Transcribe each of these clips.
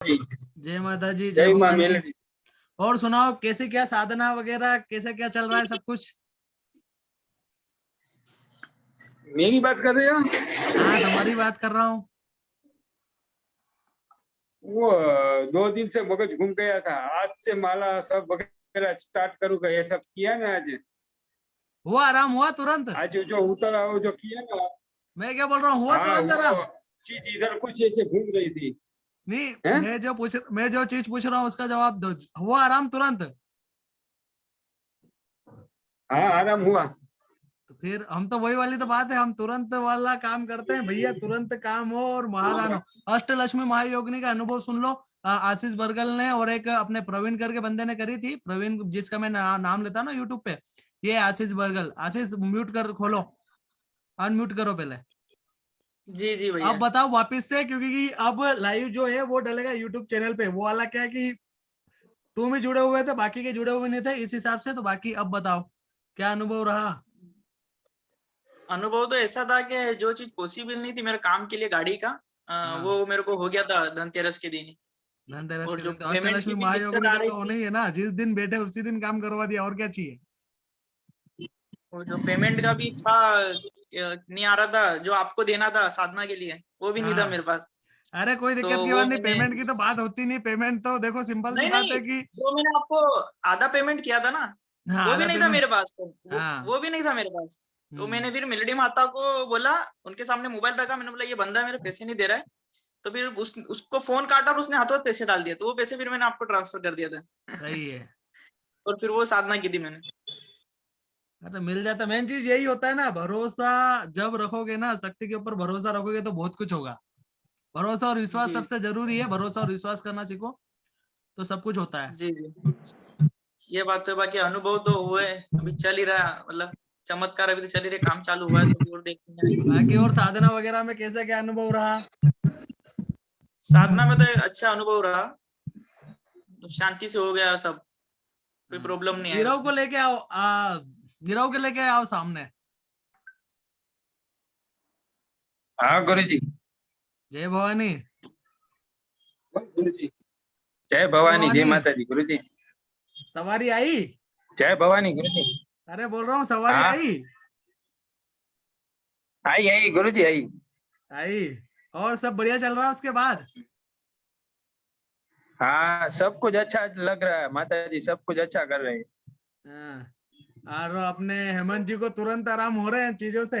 जय माता जी जय माँ। और सुनाओ कैसे क्या साधना वगैरह कैसे क्या चल रहा है सब कुछ? मेरी बात कर रहे हो? हाँ तुम्हारी बात कर रहा हूँ। वो दो दिन से मगज घूम गया था। आज से माला सब वगैरह स्टार्ट करूँगा ये सब किया ना आज? हुआ आराम हुआ तुरंत? आज जो उतरा वो जो किया ना? मैं क्या बोल रहा हूँ हुआ हाँ, तुरंत आराम? चीज़ इधर कुछ ऐसे घूम रही थी। नहीं हैं? मैं जो पूछ मैं जो चीज़ पूछ रहा हूँ उसका जवाब दो। हुआ आराम तुरंत? हाँ आराम हुआ। तो फिर हम तो वही वाली तो बात है हम तुरंत वाला काम करते हैं। भैया तुरंत काम हो और महादान हो अष्टलक्ष्मी महायोगिनी का अनुभव सुन लो। आशीष बरगल ने और एक अपने प्रवीण करके बंदे ने करी थी प्रवीण जिसका मैं ना, नाम लेता ना यूट्यूब पे। ये आशीष बरगल। आशीष म्यूट कर खोलो। अनम्यूट करो पहले। जी जी भैया। अब बताओ वापस से क्योंकि कि अब लाइव जो है वो डलेगा यूट्यूब चैनल पे। वो वाला क्या है कि तुम ही जुड़े हुए थे बाकी के जुड़े हुए नहीं थे इस हिसाब से तो बाकी अब बताओ क्या अनुभव रहा? अनुभव तो ऐसा था कि जो चीज़ पॉसिबल नहीं थी मेरे काम के लिए गाड़ी का अ, हाँ। वो मेरे को हो गया था धनतेरस के दिन धनतेरस और जो तो आ। होना ही है ना जिस दिन बैठे उसी दिन काम करवा दिया और क्या चाहिए? और जो पेमेंट का भी था नहीं आ रहा था जो आपको देना था साधना के लिए वो भी नहीं था हाँ। मेरे पास। अरे कोई दिक्कत तो की बात नहीं पेमेंट की तो बात होती नहीं पेमेंट तो देखो सिंपल सी नहीं बात है कि वो मैंने आपको आधा पेमेंट किया था ना हाँ, वो भी नहीं था मेरे पास तो वो, हाँ। वो भी नहीं था मेरे पास। तो मैंने फिर मिलडी माता को बोला उनके सामने मोबाइल रखा मैंने बोला ये बंदा मेरे पैसे नहीं दे रहा है। तो फिर उस उसको फ़ोन काटा और उसने हाथों पैसे डाल दिया तो वो पैसे फिर मैंने आपको ट्रांसफ़र कर दिया था। सही है। और फिर वो साधना की थी मैंने। अरे मिल जाता मेन चीज़ यही होता है ना भरोसा जब रखोगे ना शक्ति के ऊपर भरोसा रखोगे तो बहुत कुछ होगा। भरोसा और विश्वास सबसे ज़रूरी है भरोसा और विश्वास करना सीखो तो सब कुछ होता है। जी जी। ये बात तो है, बाकी अनुभव तो हुए अभी चल ही रहा मतलब चमत्कार अभी तो चल ही रहे काम चालू हुआ है तो और देखेंगे बाकी और साधना वगैरह में कैसा क्या अनुभव रहा? साधना में तो अच्छा अनुभव रहा तो शांति से हो गया सब कोई प्रॉब्लम नहीं है को लेके आओ आ, नीरव के लेके आओ सामने। हाँ गुरु जी जय भवानी। गुरु जी जय भवानी जय माता जी गुरु जी सवारी आई? जय भवानी गुरु जी अरे बोल रहा हूँ सवारी हाँ। आई? आई आई गुरु जी आई। आई। और सब बढ़िया चल रहा है उसके बाद? हाँ सब कुछ अच्छा लग रहा है माता जी सब कुछ अच्छा कर रहे हैं। हाँ। और अपने हेमंत जी को तुरंत आराम हो रहे हैं चीज़ों से?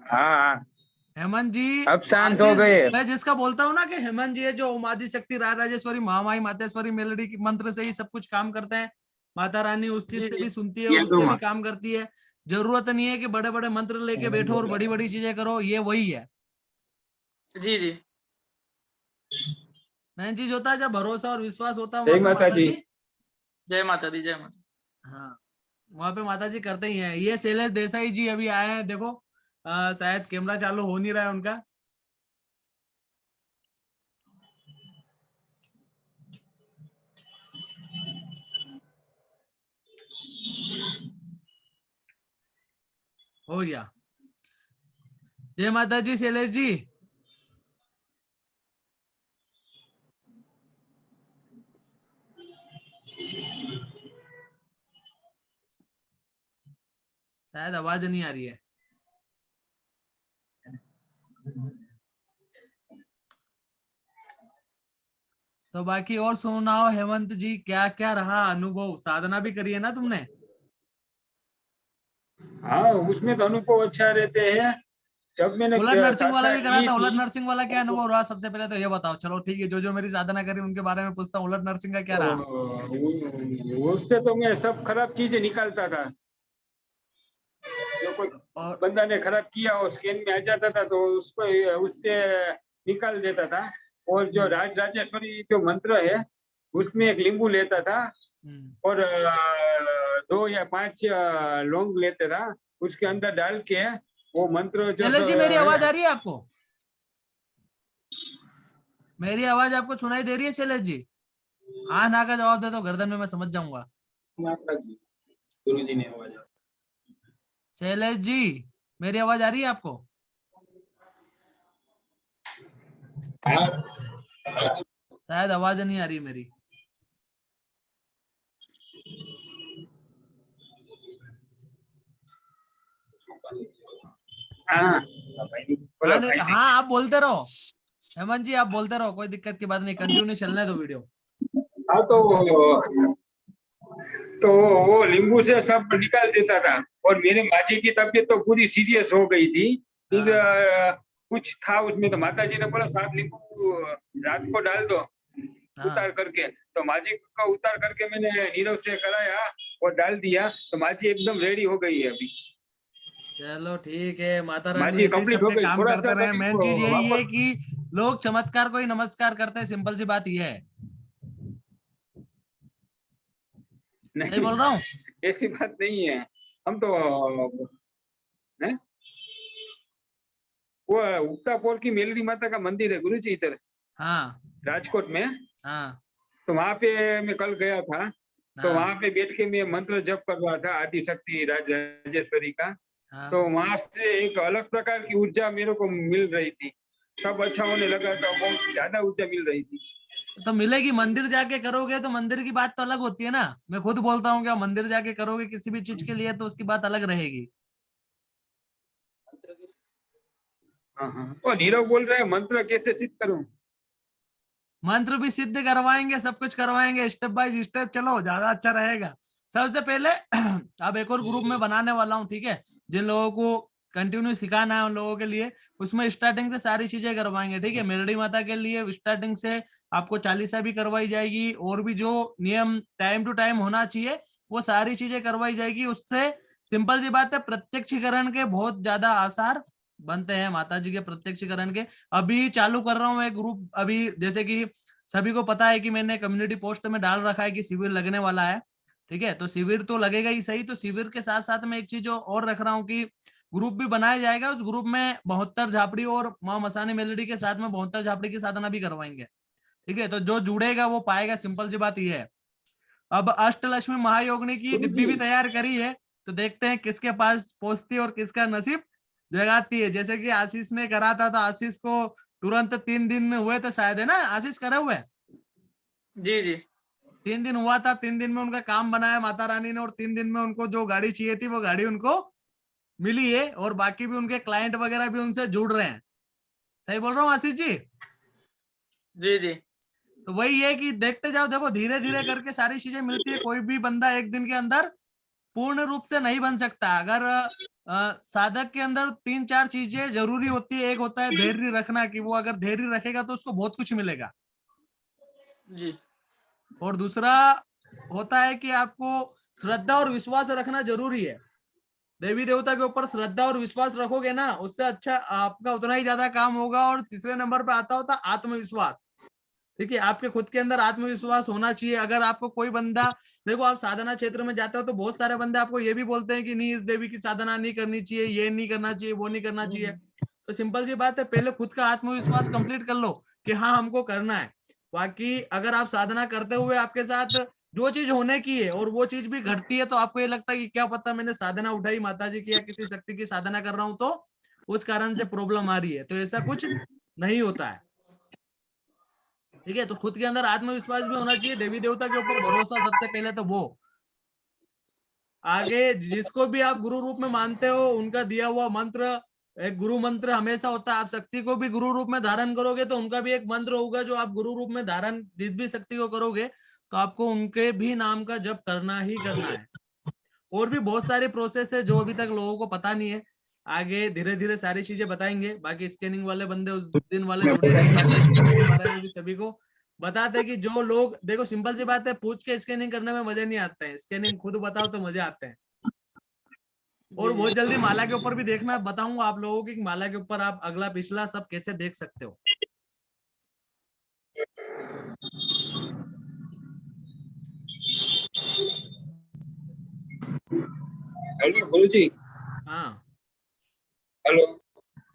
हाँ। हेमंत जी अब शांत हो गए। मैं जिसका बोलता हूँ ना कि हेमंत जी है जो ओम आदि शक्ति राय राजेश्वरी महामाई मातेश्वरी मेलडी की मंत्र से ही सब कुछ काम करते हैं। माता रानी उस चीज़ से भी सुनती है उससे तो भी काम करती है। ज़रूरत नहीं है कि बड़े बड़े मंत्र लेके बैठो और बड़ी बड़ी चीज़ें करो ये वही है। जी जी। मेन चीज़ होता है जब भरोसा और विश्वास होता है जय माता जी। जय माता दी जय माता हाँ वहाँ पे माता जी करते ही हैं। ये शैलेश देसाई जी अभी आए हैं, देखो शायद कैमरा चालू हो नहीं रहा है उनका। हो गया। जय माता जी शैलेश जी। शायद आवाज़ नहीं आ रही है। तो बाकी और सुनाओ हेमंत जी क्या क्या रहा अनुभव? साधना भी करी है ना तुमने? हाँ उसमें तो अनुभव अच्छा रहते हैं। जब मैंने उलट नर्सिंग वाला भी करा था उलट नर्सिंग वाला क्या अनुभव रहा सबसे पहले तो ये बताओ। चलो ठीक है जो जो मेरी साधना करी उनके बारे में पूछता हूँ उलट नर्सिंग का क्या रहा? उससे तो मैं सब खराब चीज़ें निकालता था। जो कोई और बंदा ने खराब किया वो स्कैन में आ जाता था तो उसको उससे निकाल देता था। और जो राज राजेश्वरी जो मंत्र है उसमें एक लींबू लेता था। हम्म, और दो या पाँच लौंग लेता था उसके अंदर डाल के वो मंत्र जो शैलेश जी तो मेरी आवाज़ आ रही है आपको? मेरी आवाज़ आपको सुनाई दे रही है शैलेश जी? हाँ ना का जवाब दे दो गर्दन में मैं समझ जाऊँगा। गुरु जी। ने आवाज़ शैलेश जी मेरी आवाज़ आ रही है आपको? शायद आवाज़ नहीं आ रही मेरी। हाँ हाँ आप बोलते रहो। हेमंत जी आप बोलते रहो कोई दिक्कत की बात नहीं कंटिन्यू चलने दो वीडियो। हाँ तो तो वो नींबू से सब निकाल देता था। और मेरे माजी की तबीयत तो पूरी सीरियस हो गई थी। फिर कुछ था उसमें तो माता जी ने बोला सात नींबू रात को डाल दो हाँ। उतार करके। तो माजी का उतार करके मैंने नीरव से कराया और डाल दिया। तो माजी एकदम रेडी हो गई है अभी। चलो ठीक है माता रानी ऐसे ही हो गई। काम थोड़ा करते सा रहे। मेन तो चीज़ यही है कि लोग चमत्कार को ही नमस्कार करते हैं सिंपल सी बात यह है। नहीं नहीं बोल रहा हूँ। ऐसी बात नहीं है। हम तो हैं? वो उगता पोल की मेलडी माता का मंदिर है गुरु जी इधर। हाँ। राजकोट में। हाँ। तो वहाँ पे मैं कल गया था। तो हाँ, वहाँ पे बैठ के मैं मंत्र जप कर रहा था आदि शक्ति राजेश्वरी का। हाँ, तो वहाँ से एक अलग प्रकार की ऊर्जा मेरे को मिल रही थी। सब अच्छा होने लगा था बहुत ज़्यादा ऊर्जा मिल रही थी। तो मिलेगी मंदिर जाके करोगे तो मंदिर की बात तो अलग होती है ना। मैं खुद बोलता हूँ क्या मंदिर जाके करोगे किसी भी चीज़ के लिए तो उसकी बात अलग रहेगी। हाँ हाँ। नीरव बोल रहे हैं मंत्र कैसे सिद्ध करूँ? मंत्र भी सिद्ध करवाएँगे सब कुछ करवाएँगे स्टेप बाय स्टेप चलो ज़्यादा अच्छा रहेगा। सबसे पहले अब एक और ग्रुप में बनाने वाला हूँ ठीक है? जिन लोगों को कंटिन्यू सिखाना है उन लोगों के लिए। उसमें स्टार्टिंग से सारी चीज़ें करवाएँगे ठीक है? मेरडी माता के लिए स्टार्टिंग से आपको चालीसा भी करवाई जाएगी और भी जो नियम टाइम टू टाइम होना चाहिए वो सारी चीज़ें करवाई जाएगी। उससे सिंपल सी बात है प्रत्यक्षीकरण के बहुत ज़्यादा आसार बनते हैं माता जी के प्रत्यक्षीकरण के। अभी चालू कर रहा हूँ एक ग्रुप अभी जैसे कि सभी को पता है कि मैंने कम्युनिटी पोस्ट में डाल रखा है कि शिविर लगने वाला है ठीक है? तो शिविर तो लगेगा ही सही तो शिविर के साथ साथ में एक चीज़ और रख रहा हूँ कि ग्रुप भी बनाया जाएगा उस ग्रुप में बहत्तर झापड़ी और माँ मसानी मेलोडी के साथ में बहत्तर झापड़ी की साधना भी करवाएँगे। ठीक है तो जो जुड़ेगा वो पाएगा सिंपल सी बात यह है। अब अष्टलक्ष्मी महायोगिनी की डिब्बी भी तैयार करी है तो देखते हैं किसके पास पहुँचती है और किसका नसीब जगाती है। जैसे कि आशीष ने करा था तो आशीष को तुरंत तीन दिन में हुए तो शायद है ना आशीष करे हुए? जी जी। तीन दिन हुआ था तीन दिन में उनका काम बनाया माता रानी ने और तीन दिन में उनको जो गाड़ी चाहिए थी वो गाड़ी उनको मिली है और बाकी भी उनके क्लाइंट वगैरह भी उनसे जुड़ रहे हैं। सही बोल रहा हूँ आशीष जी? जी जी। तो वही है कि देखते जाओ देखो धीरे धीरे करके सारी चीज़ें मिलती है कोई भी बंदा एक दिन के अंदर पूर्ण रूप से नहीं बन सकता। अगर अ, साधक के अंदर तीन चार चीज़ें ज़रूरी होती है एक होता है धैर्य रखना कि वो अगर धैर्य रखेगा तो उसको बहुत कुछ मिलेगा। जी। और दूसरा होता है कि आपको श्रद्धा और विश्वास रखना ज़रूरी है। देवी देवता के ऊपर श्रद्धा और विश्वास रखोगे ना उससे अच्छा आपका उतना ही ज़्यादा काम होगा और तीसरे नंबर पे आता होता आत्मविश्वास। ठीक है आपके खुद के अंदर आत्मविश्वास होना चाहिए। अगर आपको कोई बंदा देखो आप साधना क्षेत्र में जाते हो तो बहुत सारे बंदे आपको ये भी बोलते हैं कि नहीं इस देवी की साधना नहीं करनी चाहिए ये नहीं करना चाहिए वो नहीं करना चाहिए। तो सिंपल सी बात है पहले खुद का आत्मविश्वास कंप्लीट कर लो कि हाँ हमको करना है। बाकी अगर आप साधना करते हुए आपके साथ जो चीज़ होने की है और वो चीज़ भी घटती है तो आपको ये लगता है कि क्या पता मैंने साधना उठाई माता जी की या किसी शक्ति की साधना कर रहा हूँ तो उस कारण से प्रॉब्लम आ रही है। तो ऐसा कुछ नहीं होता है। ठीक है? तो खुद के अंदर आत्मविश्वास भी होना चाहिए, देवी देवता के ऊपर भरोसा सबसे पहले तो वो। आगे जिसको भी आप गुरु रूप में मानते हो, उनका दिया हुआ मंत्र, एक गुरु मंत्र हमेशा होता है। आप शक्ति को भी गुरु रूप में धारण करोगे तो उनका भी एक मंत्र होगा जो आप गुरु रूप में धारण, जिस भी शक्ति को करोगे तो आपको उनके भी नाम का जब करना ही करना है। और भी बहुत सारी प्रोसेस है जो अभी तक लोगों को पता नहीं है। आगे धीरे धीरे सारी चीज़ें बताएँगे। बाकी स्कैनिंग वाले बंदे उस दिन वाले जुड़े सभी को बताते कि जो लोग देखो सिंपल सी बात है पूछ के स्कैनिंग करने में मज़े नहीं आते हैं। स्कैनिंग खुद बताओ तो मज़े आते हैं। और बहुत जल्दी माला के ऊपर भी देखना बताऊँगा आप लोगों की माला के ऊपर आप अगला पिछला सब कैसे देख सकते हो। हेलो गुरु जी हाँ। हेलो।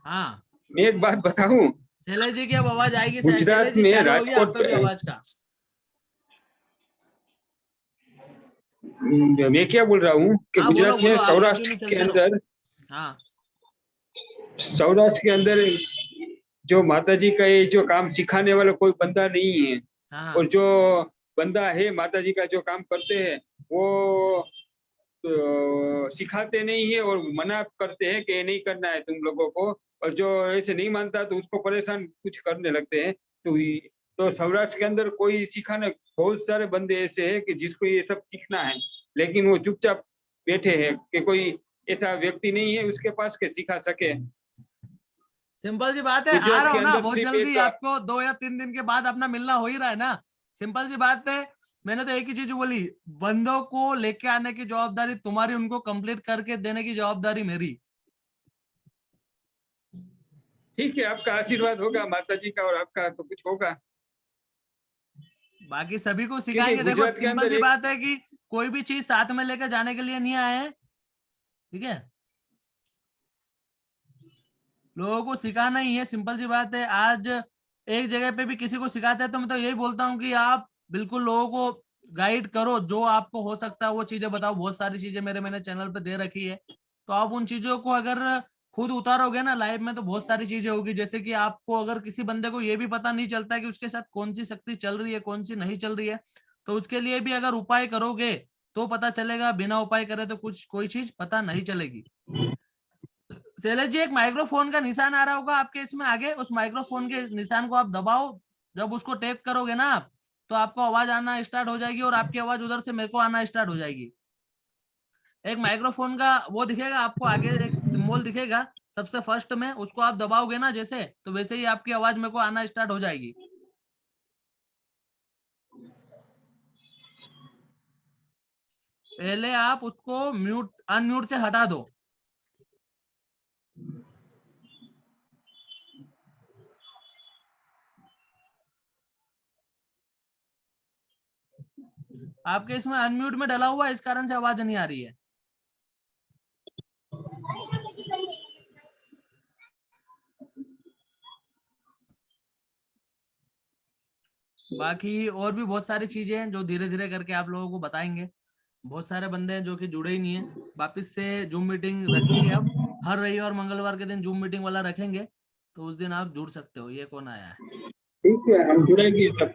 हाँ। मैं एक बात बताऊँ? शैलेश जी की अब आवाज़ आएगी। गुजरात में राजकोट आपका आवाज़ का। मैं क्या बोल रहा हूँ? कि हाँ, गुजरात में सौराष्ट्र के अंदर हाँ। सौराष्ट्र के अंदर जो माता जी का ये जो काम सिखाने वाला कोई बंदा नहीं है। हाँ। और जो बंदा है माता जी का जो काम करते हैं वो तो, सिखाते नहीं है और मना करते हैं कि नहीं करना है तुम लोगों को। और जो ऐसे नहीं मानता तो उसको परेशान कुछ करने लगते हैं। तो तो सौराष्ट्र के अंदर कोई सिखाने बहुत सारे बंदे ऐसे हैं कि जिसको ये सब सीखना है। लेकिन वो चुपचाप बैठे हैं कि कोई ऐसा व्यक्ति नहीं है उसके पास के सिखा सके। सिंपल सी बात है आ रहा हूँ ना बहुत जल्दी आपको दो या तीन दिन के बाद अपना मिलना हो ही रहा है ना। सिंपल सी बात है मैंने तो एक ही चीज़ बोली बंदों को लेके आने की जवाबदारी तुम्हारी उनको कंप्लीट करके देने की जवाबदारी मेरी। ठीक है आपका आशीर्वाद होगा माता जी का और आपका तो कुछ होगा। बाकी सभी को सिखाएँगे देखो सिंपल सी बात है कि कोई भी चीज़ साथ में लेकर जाने के लिए नहीं आए ठीक है? लोगों को सिखाना ही है सिंपल सी बात है आज एक जगह पे भी किसी को सिखाते हैं तो मैं तो यही बोलता हूँ कि आप बिल्कुल लोगों को गाइड करो, जो आपको हो सकता है वो चीज़ें बताओ। बहुत सारी चीज़ें मेरे मैंने चैनल पे दे रखी है। तो आप उन चीज़ों को अगर खुद उतारोगे ना लाइफ में तो बहुत सारी चीज़ें होगी। जैसे कि आपको अगर किसी बंदे को ये भी पता नहीं चलता है कि उसके साथ कौन सी शक्ति चल रही है कौन सी नहीं चल रही है तो उसके लिए भी अगर उपाय करोगे तो पता चलेगा। बिना उपाय करे तो कुछ, कोई चीज़ पता नहीं चलेगी। शैलेश जी, एक माइक्रोफोन का निशान आ रहा होगा आपके इसमें आगे। उस माइक्रोफोन के निशान को आप दबाओ। जब उसको टेप करोगे ना आप तो आपको आवाज़ आना स्टार्ट हो जाएगी और आपकी आवाज़ उधर से मेरे को आना स्टार्ट हो जाएगी। एक माइक्रोफोन का वो दिखेगा, आपको आगे एक सिंबल दिखेगा। सबसे फ़र्स्ट में उसको आप दबाओगे ना जैसे तो वैसे ही आपकी आवाज़ मेरे को आना स्टार्ट हो जाएगी। पहले आप उसको म्यूट अनम्यूट से हटा दो। आपके इसमें अनम्यूट में डला हुआ इस कारण से आवाज़ नहीं आ रही है। बाकी और भी बहुत सारी चीज़ें हैं जो धीरे धीरे करके आप लोगों को बताएँगे। बहुत सारे बंदे हैं जो कि जुड़े ही नहीं है। वापिस से जूम मीटिंग रखेंगे अब। हर रविवार, मंगलवार के दिन जूम मीटिंग वाला रखेंगे तो उस दिन आप जुड़ सकते हो। ये कौन आया है? ठीक है, हम जुड़ेंगे सब।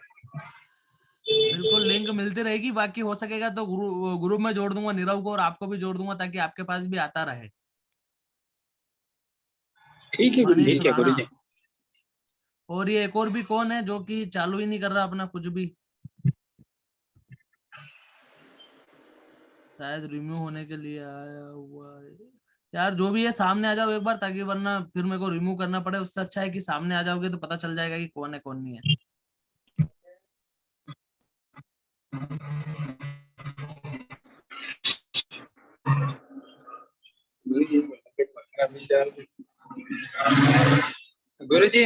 बिल्कुल लिंक मिलती रहेगी। बाकी हो सकेगा तो ग्रुप ग्रुप में जोड़ दूँगा नीरव को और आपको भी जोड़ दूँगा ताकि आपके पास भी आता रहे। ठीक है ठीक है गुरु जी और ये एक और भी कौन है जो कि चालू ही नहीं कर रहा अपना कुछ भी? शायद रिम्यू होने के लिए आया हुआ है। यार जो भी है सामने आ जाओ एक बार ताकि वरना फिर मेरे को रिमूव करना पड़े। उससे अच्छा है कि सामने आ जाओगे तो पता चल जाएगा कि कौन है कौन नहीं है। गुरु जी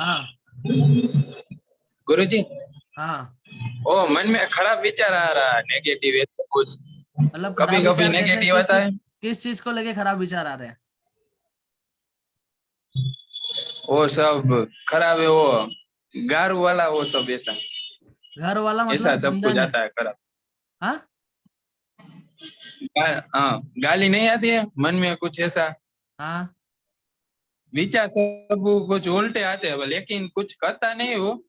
हाँ। गुरु जी हाँ। ओ मन में खराब विचार आ रहा है नेगेटिव है तो कुछ। मतलब कभी कभी नेगेटिव आता है। किस चीज़ को लेके खराब विचार आ रहे हैं? वो सब खराब है वो गारू वाला वो सब ऐसा। घर वाला ऐसा मतलब सब समझा कुछ नहीं। आता है खराब। हाँ? गा- हाँ गाली नहीं आती है मन में कुछ ऐसा? हाँ। विचार सब कुछ उल्टे आते हैं लेकिन कुछ करता नहीं वो।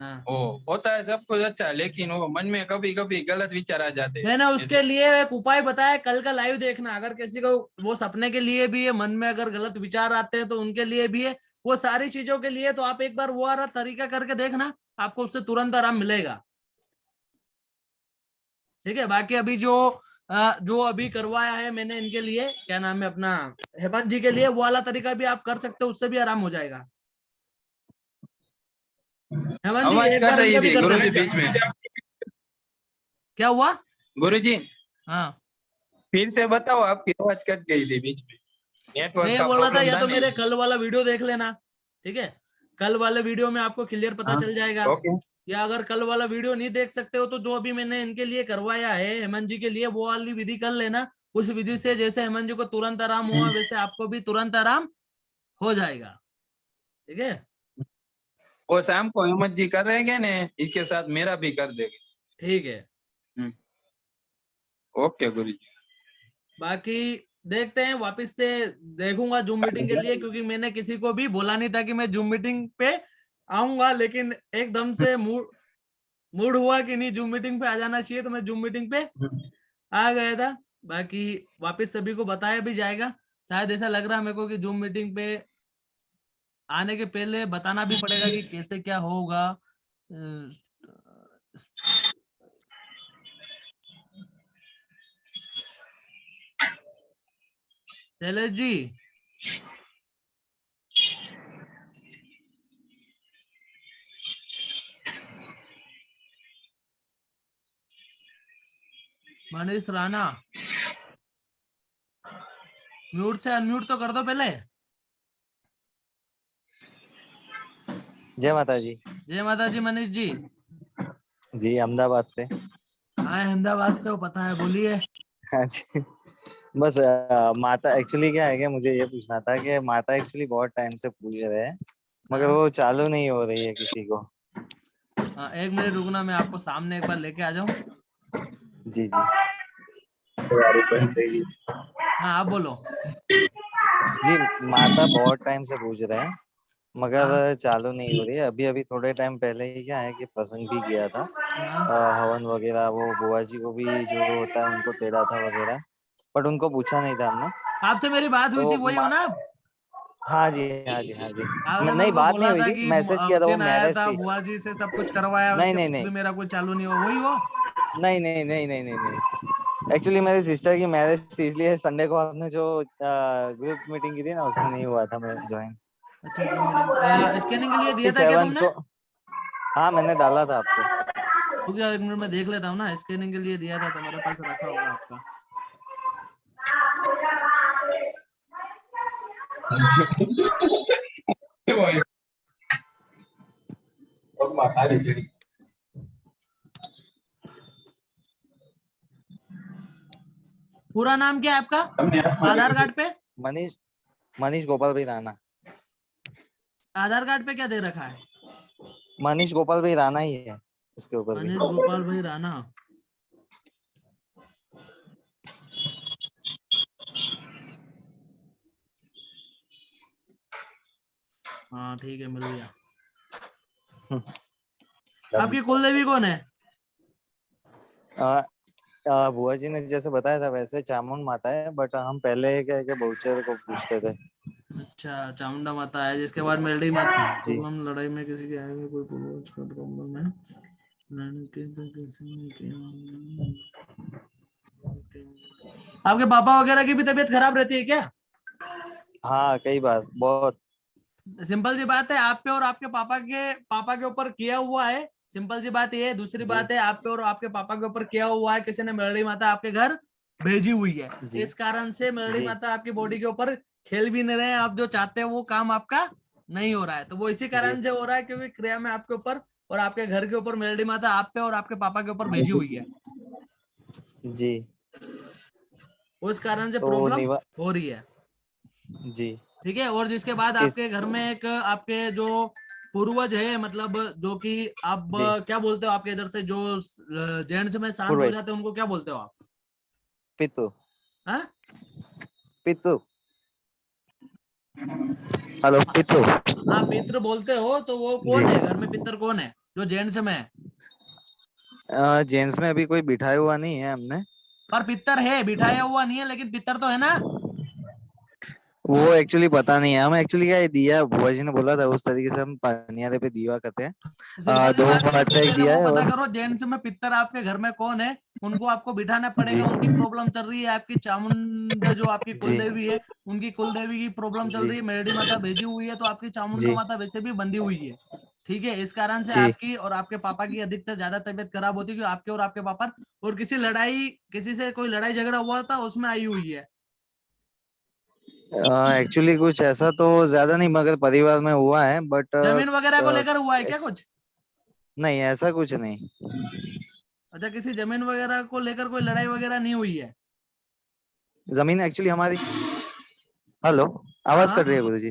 हाँ। वो होता है सब कुछ अच्छा लेकिन वो मन में कभी कभी गलत विचार आ जाते हैं। मैंने उसके लिए एक उपाय बताया कल का लाइव देखना अगर किसी को वो सपने के लिए भी है मन में अगर गलत विचार आते हैं तो उनके लिए भी है। वो सारी चीज़ों के लिए तो आप एक बार वो वाला तरीका करके देखना आपको उससे तुरंत आराम मिलेगा। ठीक है बाकी अभी जो जो अभी करवाया है मैंने इनके लिए क्या नाम है अपना हेमंत जी के लिए वो वाला तरीका भी आप कर सकते हो उससे भी आराम हो जाएगा। हेमंत जी एक बार भी कर गुरु जी बीच में। क्या हुआ? गुरु जी। हाँ। फिर से बताओ आपकी आवाज़ कट गई थी बीच में। मैं बोल रहा था या तो मेरे कल वाला वीडियो देख लेना ठीक है? कल वाले वीडियो में आपको क्लियर पता हाँ, चल जाएगा। या अगर कल वाला वीडियो नहीं देख सकते हो तो जो अभी मैंने इनके लिए करवाया है हेमंत जी के लिए वो वाली विधि कर लेना। उस विधि से जैसे हेमंत जी को तुरंत आराम हुआ हम्म। वैसे आपको भी तुरंत आराम हो जाएगा। ठीक है? वो शाम को हिम्मत जी कर रहेंगे ने इसके साथ मेरा भी कर देंगे। ठीक है। ओके गुरु जी बाकी देखते हैं वापस से देखूँगा जूम मीटिंग के लिए क्योंकि मैंने किसी को भी बोला नहीं था कि मैं जूम मीटिंग पे आऊँगा लेकिन एकदम से मूड मूड हुआ कि नहीं जूम मीटिंग पे आ जाना चाहिए तो मैं जूम मीटिंग पे आ गया था। बाकी वापस सभी को बताया भी जाएगा। शायद ऐसा लग रहा है मेरे को कि जूम मीटिंग पे आने के पहले बताना भी पड़ेगा कि कैसे क्या होगा। शैलेश जी मनीष राणा म्यूट से अनम्यूट तो कर दो पहले। जय माता जी जय माता जी मनीष जी। जी अहमदाबाद से। हाँ अहमदाबाद से वो पता है बोलिए। हाँ जी। बस अ, माता एक्चुअली क्या है कि मुझे ये पूछना था कि माता एक्चुअली बहुत टाइम से पूछ रहे हैं मगर हाँ। वो चालू नहीं हो रही है किसी को। हाँ, एक मिनट रुकना मैं आपको सामने एक बार लेके आ जाऊँ? जी जी। हाँ आप बोलो। जी माता बहुत टाइम से पूछ रहे हैं मगर हाँ। चालू नहीं हो रही है। अभी अभी थोड़े टाइम पहले ही क्या है कि प्रसंग भी किया था हाँ, अ, हवन वगैरह वो बुआ जी को भी जो होता है उनको तेड़ा था वगैरह। बट उनको पूछा नहीं था हमने। आपसे मेरी बात हुई तो थी वही हो ना? हाँ जी हाँ जी हाँ जी। नहीं बात नहीं हुई थी मैसेज किया था वो मैरिज था बुआ जी से सब कुछ करवाया नहीं, नहीं, नहीं। मेरा कुछ चालू नहीं हुआ वही हो? नहीं नहीं नहीं नहीं नहीं नहीं। एक्चुअली मेरी सिस्टर की मैरिज थी इसलिए संडे को आपने जो ग्रुप मीटिंग की थी ना उसमें नहीं हुआ था मैं ज्वाइन अच्छा स्कैनिंग के लिए दिया था क्या तुमने? हाँ मैंने डाला था आपको। रुक जाओ एक देख लेता हूँ ना स्कैनिंग के लिए दिया था तो मेरे पास रखा होगा आपका। पूरा नाम क्या है आपका? आधार कार्ड पे? मनीष मनीष गोपाल भाई राणा आधार कार्ड पे क्या दे रखा है? मनीष गोपाल भाई राणा ही है इसके ऊपर मनीष गोपाल भाई राणा हाँ ठीक है मिल गया। आपकी कुल देवी कौन है? आ, आ, बुआ जी ने जैसे बताया था वैसे चामुंड माता है बट हम पहले क्या है कि बहुचर को पूछते थे। अच्छा चामुंडा माता है जिसके बाद मेलडी माता जी। प्रॉब्लम लड़ाई में किसी के आए हुए कोई पूर्वज का प्रॉब्लम है लड़ने के तो किसी ने किया। आपके पापा वगैरह की भी तबीयत खराब रहती है क्या? हाँ कई बार बहुत। सिंपल सी बात है आप पे और आपके पापा के पापा के ऊपर किया हुआ है। सिंपल सी बात ये है दूसरी। बात है आप पे और आपके पापा के ऊपर किया हुआ है किसी ने मेलडी माता आपके घर भेजी हुई है। इस कारण से मेलडी माता आपकी बॉडी के ऊपर खेल भी नहीं रहे आप जो चाहते हैं वो काम आपका नहीं हो रहा है। तो वो इसी कारण से हो रहा है क्योंकि क्रिया में आपके ऊपर और आपके घर के ऊपर मेलडी माता आप पे और आपके पापा के ऊपर भेजी हुई है। जी। उस कारण से तो प्रॉब्लम हो रही है। जी। ठीक है? और जिसके बाद आपके घर में एक आपके जो पूर्वज है मतलब जो कि आप क्या बोलते हो आपके इधर से? जो जेंट्स में शांत हो जाते हैं उनको क्या बोलते हो आप? पितु। हाँ? पितु। हेलो पितु। हाँ पित्र बोलते हो तो वो कौन है? घर में पितर कौन है? जो जेंट्स में? है जेंट्स में अभी कोई बिठाया हुआ नहीं है हमने। पर पितर है बिठाया हुआ नहीं है लेकिन पितर तो है ना? वो एक्चुअली पता नहीं है। हम एक्चुअली क्या दिया बुआ जी ने बोला था उस तरीके से हम पनियारे पे दीवा करते हैं। सी दो बार सबसे एक दिया है पता और- करो जेंट्स में पितर आपके घर में कौन है? उनको आपको बिठाना पड़ेगा उनकी प्रॉब्लम चल रही है आपकी चामुंडा जो आपकी जी। कुल देवी है उनकी कुल देवी की प्रॉब्लम चल रही है मेरडी माता भेजी हुई है तो आपकी चामुंडा। माता वैसे भी बंधी हुई है। ठीक है इस कारण से आपकी और आपके पापा की अधिकतर ज़्यादा तबियत खराब होती है क्योंकि आपके और आपके पापा और किसी लड़ाई किसी से कोई लड़ाई झगड़ा हुआ था उसमें आई हुई है। एक्चुअली कुछ ऐसा तो ज़्यादा नहीं मगर परिवार में हुआ है बट ज़मीन वगैरह को लेकर हुआ है क्या कुछ? नहीं ऐसा कुछ नहीं। अच्छा किसी ज़मीन वगैरह को लेकर कोई लड़ाई वगैरह नहीं हुई है? ज़मीन एक्चुअली हमारी हेलो आवाज़ हाँ। कट रही है गुरु जी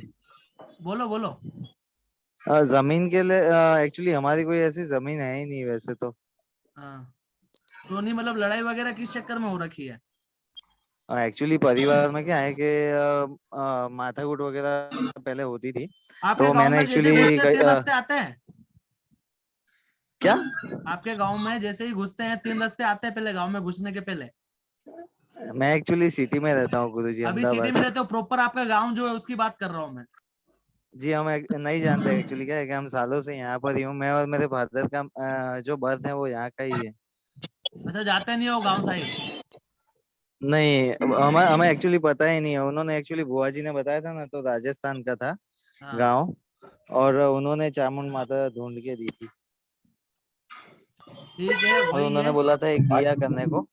बोलो बोलो। ज़मीन के लिए एक्चुअली हमारी कोई ऐसी ज़मीन है ही नहीं वैसे तो। हाँ। तो नहीं मतलब लड़ाई वगैरह किस चक्कर में हो रखी है? एक्चुअली परिवार में क्या है कि अ, माथाकूट वगैरह पहले होती थी तो मैंने आते हैं? क्या? आपके गाँव में जैसे ही घुसते हैं तीन रस्ते आते हैं पहले गाँव में घुसने के पहले? मैं एक्चुअली सिटी में रहता हूँ गुरु जी अभी सिटी में रहते हो प्रॉपर आपका गाँव जो है उसकी बात कर रहा हूँ मैं। जी हम नहीं जानते एक्चुअली क्या है कि हम सालों से यहाँ पर ही हूँ मैं और मेरे फादर का जो बर्थ है वो यहाँ का ही है। अच्छा जाते नहीं हो गाँव साइड नहीं हमें हमें एक्चुअली पता ही नहीं है। उन्होंने एक्चुअली बुआ जी ने बताया था ना तो राजस्थान का था हाँ। गाँव और उन्होंने चामुंड माता ढूंढ के दी थी। ठीक है और उन्होंने है। बोला था एक दिया करने को।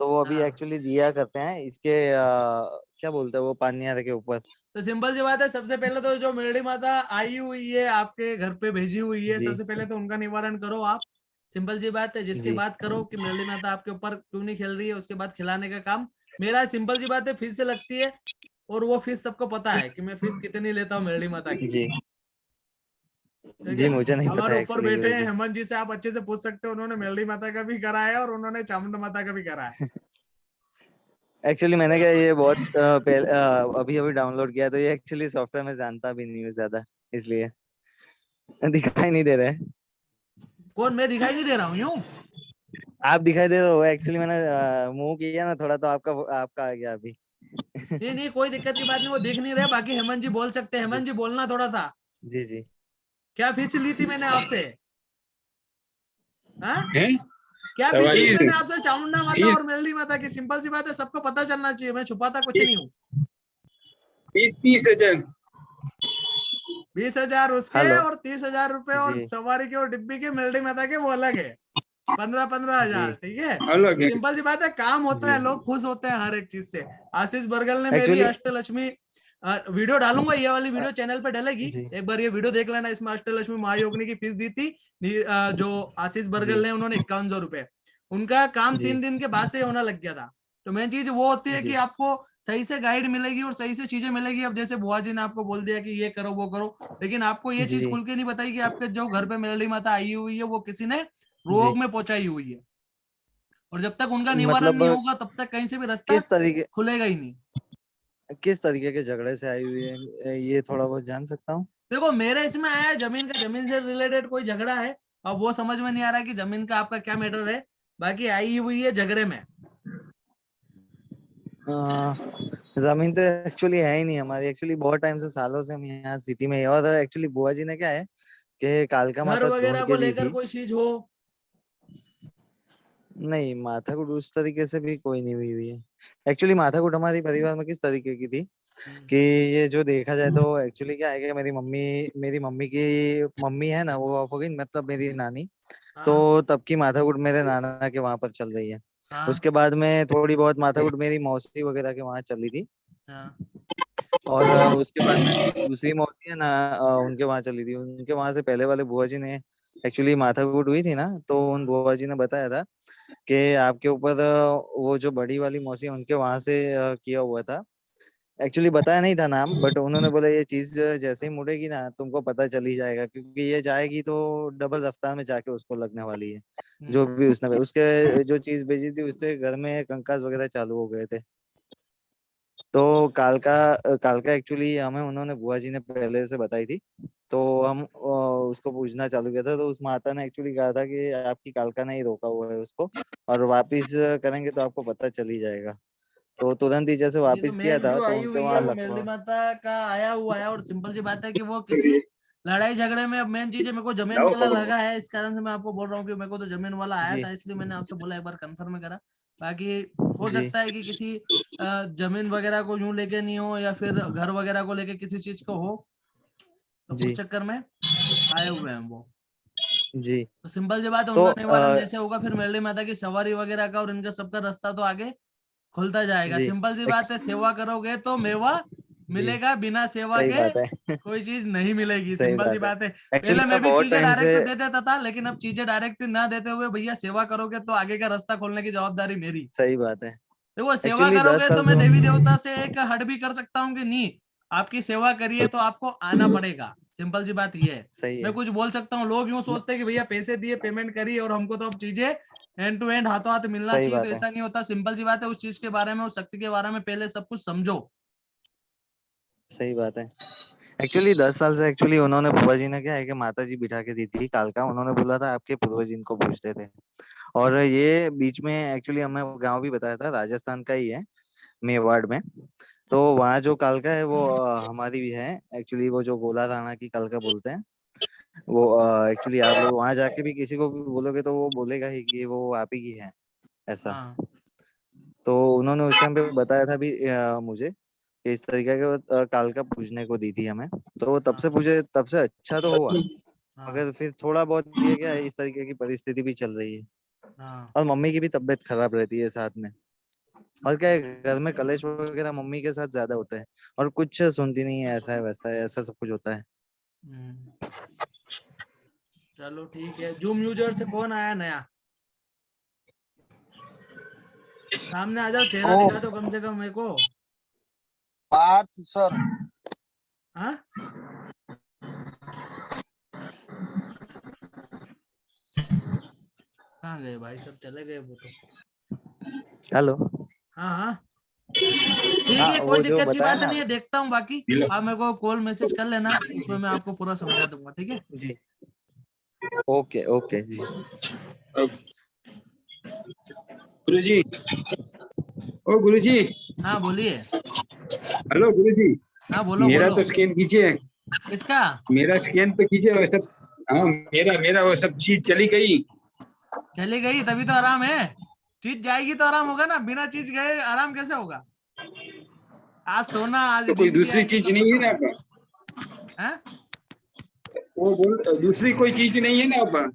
तो वो अभी हाँ। एक्चुअली दिया करते हैं इसके अ, क्या बोलते हैं वो पानियार के ऊपर। तो सिंपल सी बात है सबसे पहले तो जो मेरड़ी माता आई हुई है आपके घर पे भेजी हुई है सबसे पहले तो उनका निवारण करो आप। सिंपल सी बात है जिसकी बात करो कि मेरड़ी माता आपके ऊपर क्यों नहीं खेल रही है उसके बाद खिलाने का काम। मेरा सिंपल सी बात है फ़ीस से लगती है और वो फ़ीस सबको पता है कि मैं फ़ीस कितनी लेता हूँ मेरड़ी माता की। जी। जी मुझे नहीं पता हमारे ऊपर बैठे हैं हेमंत जी से आप अच्छे से पूछ सकते हो उन्होंने मेरड़ी माता का भी करा है और उन्होंने चामुंडा माता का भी करा है। एक्चुअली मैंने क्या ये बहुत पहले अभी अभी डाउनलोड किया तो ये एक्चुअली सॉफ्टवेयर में जानता भी नहीं हूँ ज़्यादा इसलिए। दिखाई नहीं दे रहे कौन? मैं दिखाई नहीं दे रहा हूँ यूँ? आप दिखाई दे रहे हो एक्चुअली मैंने मुँह किया ना थोड़ा तो आपका आपका आ गया अभी। नहीं नहीं कोई दिक्कत की बात नहीं वो दिख नहीं रहे बाकी हेमंत जी बोल सकते हैं। हेमंत जी बोलना थोड़ा था जी जी। क्या फ़ीस ली थी मैंने आपसे? हाँ? क्या फ़ीस ली मैंने आपसे? चामुंडा माता और मेलडी माता की सिंपल सी बात है सबको पता चलना चाहिए मैं छुपाता कुछ नहीं हूँ। बीस तीस हज़ार। बीस हज़ार उसके हेलो। और तीस हज़ार रुपए और सवारी के और डिब्बी के मेलडी माता के वो अलग है। पंद्रह पंद्रह हज़ार ठीक है? सिंपल सी बात है काम होता है लोग खुश होते हैं हर एक चीज़ से। आशीष बरगल ने मेरी अष्टलक्ष्मी वीडियो डालूँगा ये वाली वीडियो चैनल पे डलेगी। एक बार ये वीडियो देख लेना इसमें अष्टलक्ष्मी महायोगिनी की फ़ीस दी थी जो आशीष बरगल ने उन्होंने इक्यावन सौ रुपए। उनका काम तीन दिन के बाद से होना लग गया था। तो मेन चीज़ वो होती है। कि आपको सही से गाइड मिलेगी और सही से चीज़ें मिलेगी। अब जैसे बुआ जी ने आपको बोल दिया कि ये करो वो करो लेकिन आपको ये चीज़ खुल के नहीं बताई कि आपके जो घर पे मेलडी माता आई हुई है वो किसी ने रोग में पहुंचाई हुई है। और जब तक उनका निवारण मतलब नहीं होगा तब तक कहीं से भी रास्ता किस तरीके खुलेगा ही नहीं। किस तरीके के झगड़े से आई हुई है ये थोड़ा बहुत जान सकता हूँ। देखो मेरे इसमें आया ज़मीन का ज़मीन से रिलेटेड कोई झगड़ा है अब वो समझ में नहीं आ रहा कि ज़मीन का आपका क्या मैटर है। बाकी आई हुई है झगड़े में। ज़मीन तो एक्चुअली है ही नहीं हमारी। एक्चुअली बहुत टाइम से सालों से हम यहाँ सिटी में और एक्चुअली बुआ जी ने क्या है कि कालका माता वगैरह को लेकर कोई चीज़ हो? नहीं माथाकूट उस तरीके से भी कोई नहीं हुई हुई है। एक्चुअली माथा कुट हमारी परिवार में किस तरीके की थी कि ये जो देखा जाए तो एक्चुअली क्या है कि मेरी मम्मी मेरी मम्मी की मम्मी है ना वो ऑफ़ हो गई मतलब मेरी नानी। तो तब की माथा कुट मेरे नाना के वहाँ पर चल रही है। हाँ, उसके बाद में थोड़ी बहुत माथाकूट मेरी मौसी वगैरह के वहाँ चली थी। हाँ, और उसके बाद दूसरी मौसी है ना उनके वहाँ चली थी। उनके वहाँ से पहले वाले बुआ जी ने एक्चुअली माथाकूट हुई थी ना तो उन बुआ जी ने बताया था कि आपके ऊपर वो जो बड़ी वाली मौसी उनके वहाँ से किया हुआ था। एक्चुअली बताया नहीं था नाम बट उन्होंने बोला ये चीज़ जैसे ही मुड़ेगी ना तुमको पता चल ही जाएगा क्योंकि ये जाएगी तो डबल रफ्तार में जाके उसको लगने वाली है जो हम्म, भी उसने उसके जो चीज़ भेजी थी उसके घर में कंकास वगैरह चालू हो गए थे। तो कालका कालका एक्चुअली हमें उन्होंने बुआ जी ने पहले से बताई थी तो हम उसको पूछना चालू किया था तो उस माता ने एक्चुअली कहा था कि आपकी कालका ने ही रोका हुआ है उसको और वापिस करेंगे तो आपको पता चल ही जाएगा। तो तुरंत ही जैसे तो वापिस किया था तो उनके वहाँ मेलडी माता का आया हुआ है और सिंपल सी बात है कि वो किसी लड़ाई झगड़े में अब मेन चीज़ है मेरे को ज़मीन वाला लगा है इस कारण से मैं आपको बोल रहा हूँ कि मेरे को तो ज़मीन वाला आया था इसलिए मैंने आपसे बोला एक बार कंफर्म करा। बाकी हो सकता है कि किसी ज़मीन वगैरह को यूँ लेके नहीं हो या फिर घर वगैरह को लेके किसी चीज़ को हो तो उस चक्कर में आए हुए हैं वो। जी। तो सिंपल सी बात है तो, उनका निवारण जैसे होगा फिर मेलडी माता की सवारी वगैरह का और इनका सबका रास्ता तो आगे खुलता जाएगा। सिंपल सी बात है सेवा करोगे तो मेवा मिलेगा बिना सेवा के कोई चीज़ नहीं मिलेगी। सिंपल सी बात है। पहले मैं मैं भी चीज़ें डायरेक्ट दे देता था लेकिन अब चीज़ें डायरेक्ट ना देते हुए भैया सेवा करोगे तो आगे का रास्ता खोलने की जवाबदारी मेरी। सही बात है। देखो सेवा करोगे तो मैं देवी देवता से एक हट भी कर सकता हूँ कि नहीं? आपकी सेवा करिए तो आपको आना पड़ेगा। सिंपल सी बात ये है। सही मैं कुछ बोल सकता हूँ? लोग यूँ सोचते हैं कि भैया पैसे दिए पेमेंट करिए और हमको तो अब चीज़ें एंड टू एंड हाथों हाथ मिलना चाहिए तो ऐसा नहीं होता। सिंपल सी बात है उस चीज़ के बारे में उस शक्ति के बारे में पहले सब कुछ समझो। सही बात है। एक्चुअली दस साल से एक्चुअली उन्होंने बुआ जी ने क्या है कि माता जी बिठा के दी थी कालका उन्होंने बोला था आपके पूर्वज इनको पूछते थे। और ये बीच में एक्चुअली हमें गाँव भी बताया था राजस्थान का ही है मेवाड़ में। तो वहाँ जो कालका है वो हमारी भी है। एक्चुअली वो जो गोला राणा की कालका बोलते हैं वो एक्चुअली आप लोग वहाँ जाके भी किसी को भी बोलोगे तो वो बोलेगा ही कि वो आप ही की है ऐसा। हाँ। तो उन्होंने उस टाइम पे बताया था भी अ, मुझे कि इस तरीके के वो, अ, कालका पूजने को दी थी हमें। तो वो तब से पूछे तब से अच्छा तो हुआ। हाँ, मगर फिर थोड़ा बहुत ये क्या इस तरीके की परिस्थिति भी चल रही है। हाँ। और मम्मी की भी तबीयत खराब रहती है साथ में। और क्या है घर में कलेश वगैरह मम्मी के साथ ज़्यादा होता है। और कुछ सुनती नहीं है ऐसा है वैसा है ऐसा सब कुछ होता है। हम्म। चलो ठीक है। जूम यूज़र से कौन आया नया? सामने आ जाओ चेहरा दिखा दो कम से कम मेरे को। पार्थ सर। हाँ? कहाँ गए भाई? सब चले गए वो तो। हेलो। हाँ हाँ। ठीक हाँ, है कोई दिक्कत की बात नहीं है देखता हूँ बाकी। आप मेरे को कॉल मैसेज कर लेना उसमें मैं आपको पूरा समझा दूँगा ठीक है? जी। ओके ओके जी। गुरुजी। ओ गुरुजी। हाँ बोलिए। हेलो गुरुजी। हाँ बोलो मेरा बोलो। तो स्कैन कीजिए। किसका? मेरा स्कैन तो कीजिए वो सब हाँ मेरा मेरा वो सब चीज़ चली गई। चली गई तभी तो आराम है। चीज़ जाएगी तो आराम होगा ना बिना चीज़ गए आराम कैसे होगा? आज सोना आज तो कोई दूसरी चीज़ नहीं है ना? होगा। वो बोल दूसरी कोई चीज़ नहीं है ना अब?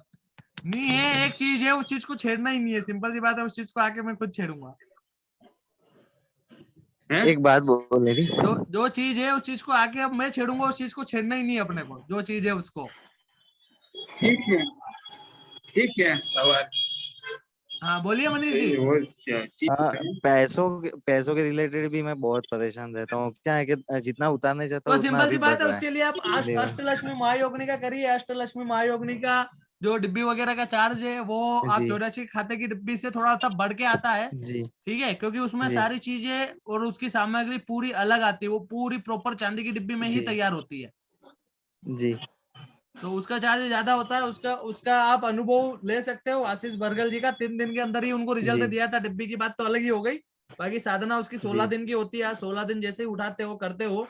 नहीं है एक चीज़ है उस चीज़ को छेड़ना ही नहीं है। सिंपल सी बात है उस चीज़ को आके मैं खुद छेड़ूँगा। है? एक बात बोल रही जो जो चीज़ है उस चीज़ को आके अब मैं छेड़ूँगा उस चीज़ को छेड़ना ही नहीं है अपने को जो चीज़ है उसको। ठीक है। ठीक है। सवाल। हाँ बोलिए मनीष जी। चीज़ हाँ। पैसों के पैसों के रिलेटेड भी मैं बहुत परेशान रहता हूँ। क्या है कि जितना उतारने चाहता तो हूँ उतना सिंपल सी बात है उसके लिए आप अष्टलक्ष्मी महायोगिनी का करिए। अष्टलक्ष्मी महायोगिनी का जो डिब्बी वगैरह का चार्ज है वो आप। चौरासी खाते की डिब्बी से थोड़ा सा बढ़ के आता है ठीक है? क्योंकि उसमें सारी चीज़ें और उसकी सामग्री पूरी अलग आती है वो पूरी प्रॉपर चांदी की डिब्बी में ही तैयार होती है। जी। तो उसका चार्ज ज़्यादा होता है उसका उसका आप अनुभव ले सकते हो। आशीष बर्गल जी का तीन दिन के अंदर ही उनको रिज़ल्ट दिया था डिब्बी की बात तो अलग ही हो गई। बाकी साधना उसकी सोलह दिन की होती है। सोलह दिन जैसे ही उठाते हो करते हो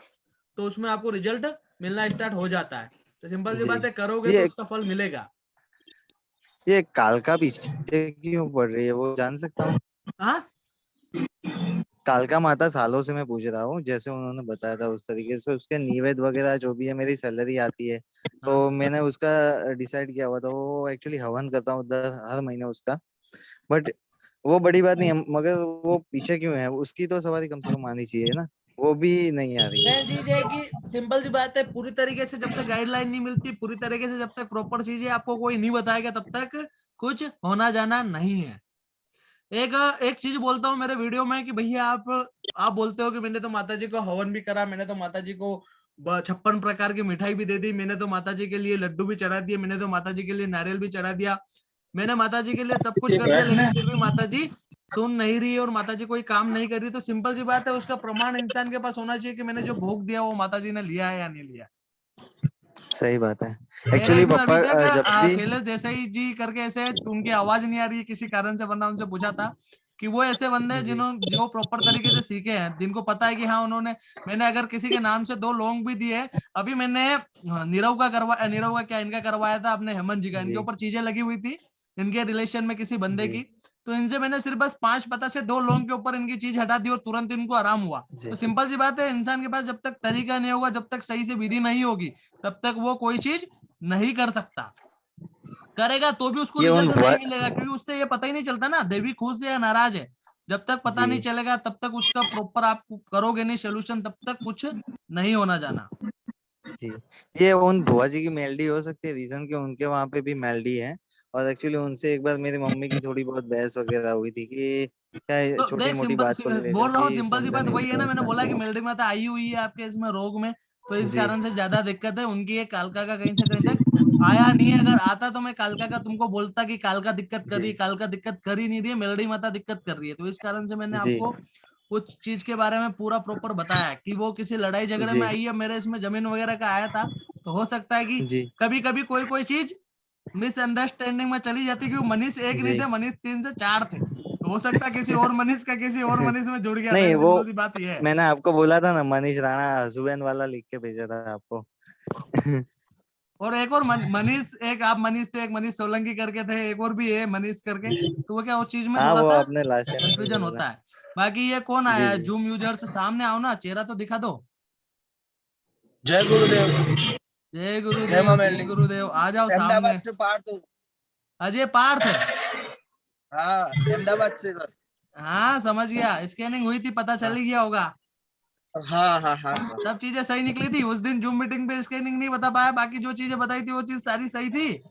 तो उसमें आपको रिज़ल्ट मिलना स्टार्ट हो जाता है। तो सिंपल सी बात है करोगे तो उसका फल मिलेगा। ये कालका पीछे क्यों पड़ रही है वो जान सकता हूँ? हाँ? कालका माता सालों से मैं पूछ रहा हूँ जैसे उन्होंने बताया था उस तरीके से उसके निवेद वगैरह जो भी है मेरी सैलरी आती है। तो हाँ। मैंने उसका डिसाइड किया हुआ था वो एक्चुअली हवन करता हूँ हर महीने उसका। बट वो बड़ी बात नहीं है मगर वो पीछे क्यों है उसकी तो सवारी कम से कम आनी चाहिए ना वो भी नहीं आ रही है। चीज़ है कि सिंपल सी बात है पूरी तरीके से जब तक गाइडलाइन नहीं मिलती पूरी तरीके से जब तक प्रॉपर चीज़ें आपको कोई नहीं बताएगा तब तक कुछ होना जाना नहीं है। एक एक चीज़ बोलता हूँ मेरे वीडियो में कि भैया आप आप बोलते हो कि मैंने तो माता जी को हवन भी करा, मैंने तो माता जी को छप्पन प्रकार की मिठाई भी दे दी, मैंने तो माता जी के लिए लड्डू भी चढ़ा दिए, मैंने तो माता जी के लिए नारियल भी चढ़ा दिया। मैंने माता जी के लिए सब कुछ कर दिया, लेकिन फिर भी माता जी सुन नहीं रही और माता जी कोई काम नहीं कर रही। तो सिंपल सी बात है, उसका प्रमाण इंसान के पास होना चाहिए कि मैंने जो भोग दिया वो माता जी ने लिया है या नहीं लिया। सही बात है। एक्चुअली इसमें पापा अभी तक, अ, जब भी शैलेश देसाई जी करके ऐसे उनकी आवाज़ नहीं आ रही है किसी कारण से वरना उनसे पूछा था कि वो ऐसे बंदे हैं जिन्होंने जो प्रॉपर तरीके से सीखे हैं। जिनको पता है कि हाँ उन्होंने मैंने अगर किसी के नाम से दो लोंग भी दिए अभी मैंने हाँ, नीरव का करवा नीरव का क्या इनका करवाया था अपने हेमंत जी का। इनके ऊपर चीज़ें लगी हुई थी इनके रिलेशन में किसी बंदे की। तो इनसे मैंने सिर्फ़ बस पाँच पता से दो लोंग के ऊपर इनकी चीज़ हटा दी और तुरंत इनको आराम हुआ। तो सिंपल सी बात है इंसान के पास जब तक तरीका नहीं होगा जब तक सही से विधि नहीं होगी तब तक वो कोई चीज़ नहीं कर सकता। करेगा तो भी उसको रिज़ल्ट नहीं मिलेगा क्योंकि उससे ये पता ही नहीं चलता ना देवी खुश है या नाराज़ है। जब तक पता नहीं चलेगा तब तक उसका प्रॉपर आप करोगे नहीं सोल्यूशन तब तक कुछ नहीं होना जाना। जी। ये उन बुआ जी की मेलडी हो सकती है रीजन कि उनके वहाँ पे भी मेलडी है। और एक्चुअली उनसे एक बार मेरी मम्मी की थोड़ी बहुत बहस वगैरह हुई थी कि क्या तो छोटी मोटी बात को बोल रहा हूँ सिंपल सी बात वही है ना मैंने बोला कि मेलडी माता आई हुई है आपके इसमें रोग में तो इस कारण से ज़्यादा दिक्कत है उनकी एक कालका का कहीं से कहीं तक आया नहीं है अगर आता तो मैं कालका का तुमको बोलता कि कालका दिक्कत कर रही है। कालका दिक्कत कर ही नहीं रही है मेलडी माता दिक्कत कर रही है तो इस कारण से मैंने आपको उस चीज़ के बारे में पूरा प्रॉपर बताया कि वो किसी लड़ाई झगड़े में आई है मेरे इसमें ज़मीन वगैरह का आया था तो हो सकता है कि कभी कभी कोई कोई चीज़ मिसअंडरस्टैंडिंग में चली जाती क्योंकि मनीष एक नहीं थे मनीष तीन से चार थे। तो हो सकता है किसी और मनीष का किसी और मनीष में जुड़ गया। नहीं, वो- बात ये है। मैंने आपको बोला था ना मनीष राणा हसबैंड वाला लिख के भेजा था आपको। और एक और मनीष एक आप मनीष थे एक मनीष सोलंकी करके थे एक और भी है मनीष करके। तो वो क्या उस चीज़ में हाँ वो आपने कंफ्यूजन होता है। बाकी ये कौन आया है? जूम यूज़र से सामने आओ ना चेहरा तो दिखा दो। जय गुरुदेव। जय गुरुदेव जय। गुरुदेव। आ जाओ सामने। अहमदाबाद से पार्थ हूँ। अजय पार्थ। हाँ अहमदाबाद से सर। हाँ समझ गया। स्कैनिंग हुई थी पता चल ही गया होगा। हाँ हाँ हाँ सब चीज़ें सही निकली थी? उस दिन जूम मीटिंग पे स्कैनिंग नहीं बता पाया बाकी जो चीज़ें बताई थी वो चीज़ सारी सही थी?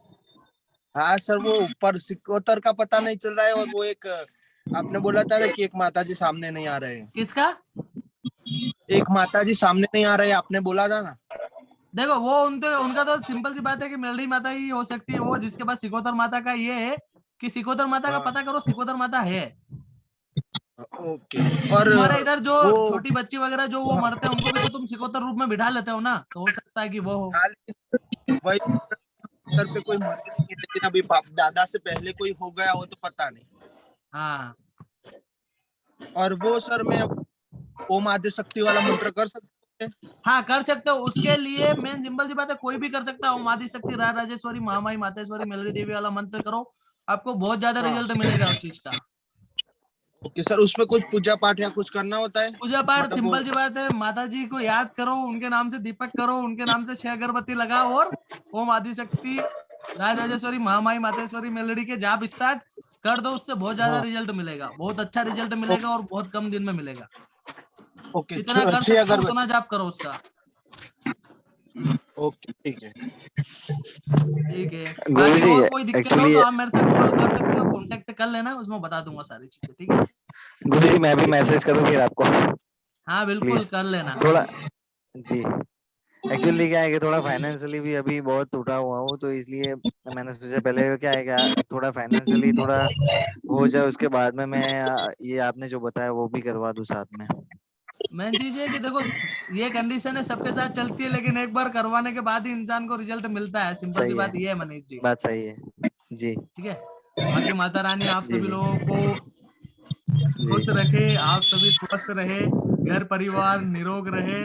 हाँ सर वो ऊपर सिकोतर का पता नहीं चल रहा है और वो एक आपने बोला था कि एक माता जी सामने नहीं आ रहे हैं। किसका? एक माता जी सामने नहीं आ रहे हैं आपने बोला था ना? देखो वो उनके उनका तो सिंपल सी बात है कि मेलडी माता ही हो सकती है वो जिसके पास सिकोतर माता का ये है कि सिकोतर माता का हाँ। पता करो सिकोतर माता है। ओके और हमारे इधर जो छोटी बच्ची वगैरह जो वो मरते हैं उनको भी तो तुम सिकोतर रूप में बिठा लेते हो ना? तो हो सकता है कि वो हो। वही पे कोई मर लेकिन अभी दादा से पहले कोई हो गया हो तो पता नहीं। हाँ। और वो सर मैं ओम आदि शक्ति वाला मंत्र कर सकते हैं हाँ कर सकते हो। उसके लिए मेन सिंपल सी बात है कोई भी कर सकता है। ओम आदि शक्ति रा राजेश्वरी महामाई मातेश्वरी मेलरी देवी वाला मंत्र करो। आपको बहुत ज़्यादा हाँ। रिज़ल्ट मिलेगा उस चीज़ का। ओके सर उसमें कुछ पूजा पाठ या कुछ करना होता है? पूजा पाठ सिंपल सी बात है माता जी को याद करो उनके नाम से दीपक करो उनके नाम से छह अगरबत्ती लगाओ और ओम आदि शक्ति राज राजेश्वरी महामाई मातेश्वरी मेलडी के जाप स्टार्ट कर दो उससे बहुत ज़्यादा हाँ। रिज़ल्ट मिलेगा। बहुत अच्छा रिज़ल्ट मिलेगा और बहुत कम दिन में मिलेगा। ओके जितना कर सकते हो उतना जाप करो उसका। ओके ठीक है। ठीक है। और कोई दिक्कत हो तो आप मेरे से कॉल कर सकते हो कांटेक्ट कर लेना उसमें बता दूँगा सारी चीज़ें ठीक है? गुरु जी मैं भी मैसेज करूँ फिर आपको? हाँ बिल्कुल कर लेना। थोड़ा जी। एक्चुअली क्या है कि थोड़ा फाइनेंशियली भी अभी बहुत टूटा हुआ हूँ तो इसलिए मैंने सोचा पहले क्या है क्या थोड़ा फाइनेंशियली थोड़ा हो जाए उसके बाद में मैं ये आपने जो बताया वो भी करवा दूँ साथ में। मेन चीज़ है कि देखो ये कंडीशन है सबके साथ चलती है लेकिन एक बार करवाने के बाद ही इंसान को रिज़ल्ट मिलता है। सिंपल सी। बात ये है मनीष जी। बात सही है। जी। ठीक है? बाकी माता रानी आप सभी। लोगों को खुश रखे आप सभी स्वस्थ रहे घर परिवार निरोग रहे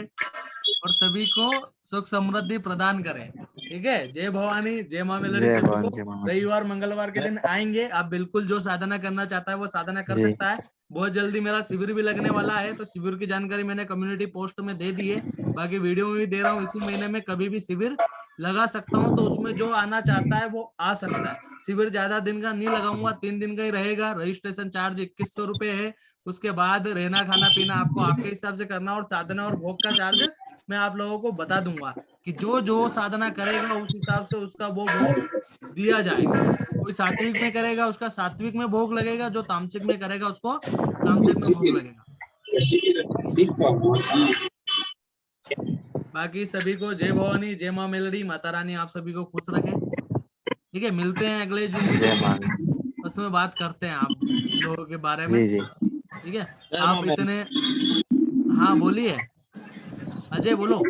और सभी को सुख समृद्धि प्रदान करे। ठीक है? जय भवानी जय माँ मामा रविवार मंगलवार के दिन आएँगे। आप बिल्कुल जो साधना करना चाहता है वो साधना कर सकता है। बहुत जल्दी मेरा शिविर भी लगने वाला है तो शिविर की जानकारी मैंने कम्युनिटी पोस्ट में दे दी है। बाकी वीडियो में भी दे रहा हूँ, इसी महीने में कभी भी शिविर लगा सकता हूँ तो उसमें जो आना चाहता है वो आ सकता है। शिविर ज़्यादा दिन का नहीं लगाऊँगा, तीन दिन का ही रहेगा। रजिस्ट्रेशन चार्ज इक्कीस सौ रुपए है। उसके बाद रहना, खाना, पीना आपको आपके हिसाब से करना और साधना और भोग का चार्ज मैं आप लोगों को बता दूँगा कि जो जो साधना करेगा, उस हिसाब से उसका वो भोग दिया जाएगा। कोई सात्विक में करेगा उसका सात्विक में भोग लगेगा जो तामसिक में करेगा उसको तामसिक में भोग लगेगा। बाकी सभी को जय भवानी जय माँ मेलडी माता रानी आप सभी को खुश रखे। ठीक है मिलते हैं अगले जून उसमें बात करते हैं आप लोगों के बारे में। ठीक है आप इतने हाँ बोलिए। अजय बोलो।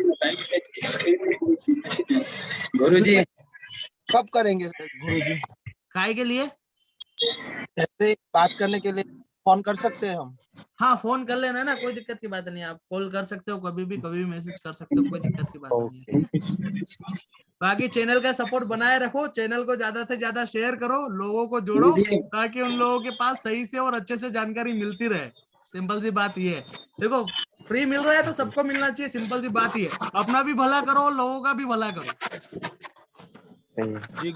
गुरु जी कब करेंगे गुरु जी काय के लिए? ऐसे बात करने के लिए फ़ोन कर सकते हैं हम। हाँ फ़ोन कर लेना ना कोई दिक्कत की बात नहीं आप कॉल कर सकते हो कभी भी कभी भी मैसेज कर सकते हो कोई दिक्कत की बात नहीं है। बाकी चैनल का सपोर्ट बनाए रखो चैनल को ज़्यादा से ज़्यादा शेयर करो लोगों को जोड़ो ताकि उन लोगों के पास सही से और अच्छे से जानकारी मिलती रहे। सिंपल सी बात ये है। देखो फ्री मिल रहा है तो सबको मिलना चाहिए सिंपल सी बात ये है। अपना भी भला करो लोगों का भी भला करो। सही है।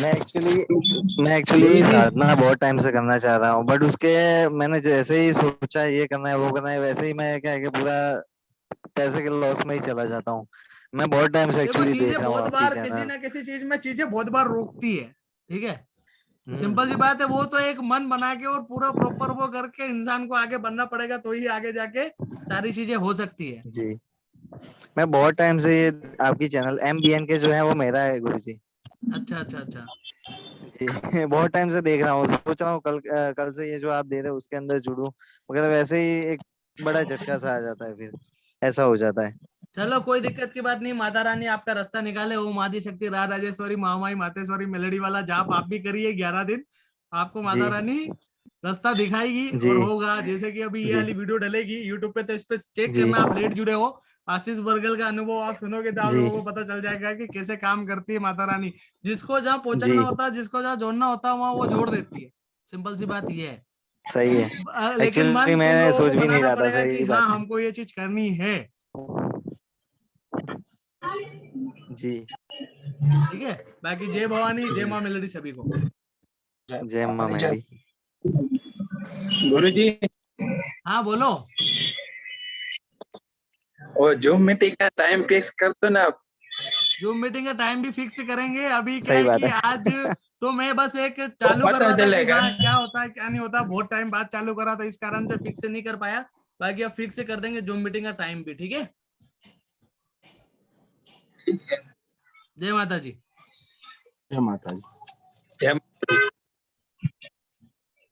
मैं एक्चुअली मैं एक्चुअली साधना बहुत टाइम से करना चाह रहा हूँ बट उसके मैंने जैसे ही सोचा ये करना है वो करना है वैसे ही मैं क्या है कि पूरा पैसे के लॉस में ही चला जाता हूँ। मैं बहुत टाइम से एक्चुअली देख रहा हूँ बहुत बार आपकी किसी ना। किसी चीज़ में चीज़ें बहुत बार रोकती है ठीक है? हम्म, सिंपल सी बात है वो तो एक मन बना के और पूरा प्रॉपर वो करके इंसान को आगे बढ़ना पड़ेगा तो ही आगे जाके सारी चीज़ें हो सकती है। जी। मैं बहुत टाइम से ये आपकी चैनल एम बी एन के जो है वो मेरा है गुरु जी अच्छा अच्छा अच्छा। जी बहुत टाइम से देख रहा हूँ सोच रहा हूँ कल कल से ये जो आप दे रहे हो उसके अंदर जुड़ू मगर वैसे ही एक बड़ा झटका सा आ जाता है फिर ऐसा हो जाता है। चलो कोई दिक्कत की बात नहीं माता रानी आपका रास्ता निकाले वो मादी शक्ति रा राजेश्वरी महामाई मातेश्वरी मेलडी वाला जाप आप भी करिए ग्यारह दिन आपको माता रानी रास्ता दिखाएगी और होगा। जैसे कि अभी ये वाली वीडियो डलेगी यूट्यूब पे तो इस पे चेक करना आप लेट जुड़े हो। आशीष बर्गल का अनुभव आप सुनोगे तो आप लोगों को पता चल जाएगा कि कैसे काम करती है माता रानी। जिसको जहाँ। पहुँचना होता है जिसको जहाँ जोड़ना होता है वहाँ वो जोड़ देती है। सिंपल सी बात ये है। सही है। लेकिन मैं सोच भी नहीं रहा था, सही बात हाँ हमको ये चीज़ करनी है। जी। ठीक है? बाकी जय भवानी जय माँ मेलडी सभी को। जय माँ मेरी गुरु जी हाँ बोलो। वो जूम मीटिंग का टाइम फिक्स कर दो ना आप। जूम मीटिंग का टाइम भी फिक्स करेंगे। अभी क्या सही है कि आज तो मैं बस एक चालू पता कर रहा था कि हाँ, क्या होता है क्या नहीं होता बहुत टाइम बाद चालू करा था इस कारण से फिक्स नहीं कर पाया। बाकी अब फिक्स कर देंगे जूम मीटिंग का टाइम भी ठीक है? जय माता जी जय माता दी। जय